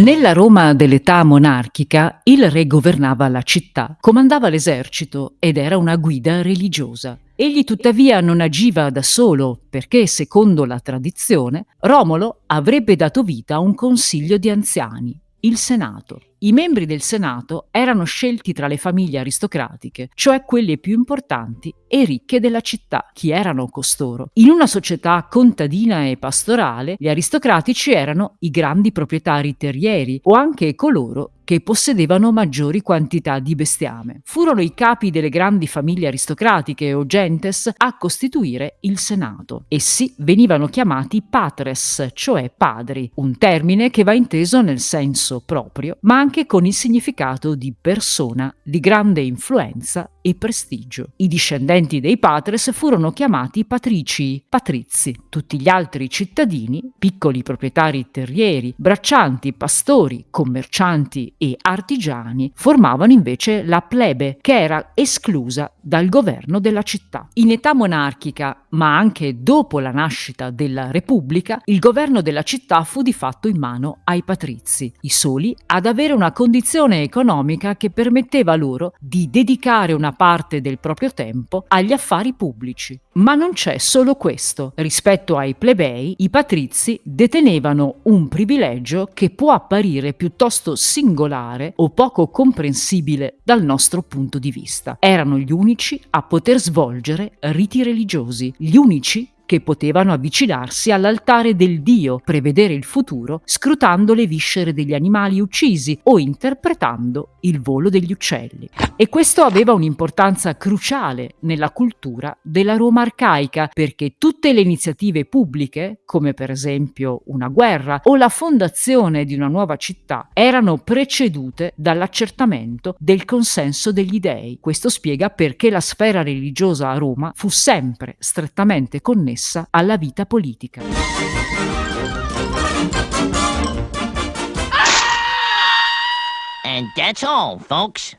Nella Roma dell'età monarchica il re governava la città, comandava l'esercito ed era una guida religiosa. Egli tuttavia non agiva da solo perché, secondo la tradizione, Romolo avrebbe dato vita a un consiglio di anziani, il Senato. I membri del Senato erano scelti tra le famiglie aristocratiche, cioè quelle più importanti e ricche della città. Chi erano costoro? In una società contadina e pastorale, gli aristocratici erano i grandi proprietari terrieri o anche coloro che possedevano maggiori quantità di bestiame. Furono i capi delle grandi famiglie aristocratiche o gentes a costituire il Senato. Essi venivano chiamati patres, cioè padri, un termine che va inteso nel senso proprio, ma anche con il significato di persona di grande influenza e prestigio. I discendenti dei patres furono chiamati patrici, patrizi. Tutti gli altri cittadini, piccoli proprietari terrieri, braccianti, pastori, commercianti e artigiani, formavano invece la plebe, che era esclusa dal governo della città. In età monarchica, ma anche dopo la nascita della Repubblica, il governo della città fu di fatto in mano ai patrizi, i soli ad avere una condizione economica che permetteva loro di dedicare una parte del proprio tempo agli affari pubblici. Ma non c'è solo questo. Rispetto ai plebei, i patrizi detenevano un privilegio che può apparire piuttosto singolare o poco comprensibile dal nostro punto di vista. Erano gli unici a poter svolgere riti religiosi, gli unici che potevano avvicinarsi all'altare del dio, prevedere il futuro, scrutando le viscere degli animali uccisi o interpretando il volo degli uccelli. E questo aveva un'importanza cruciale nella cultura della Roma arcaica, perché tutte le iniziative pubbliche, come per esempio una guerra o la fondazione di una nuova città, erano precedute dall'accertamento del consenso degli dei. Questo spiega perché la sfera religiosa a Roma fu sempre strettamente connessa connessa alla vita politica. And that's all, folks.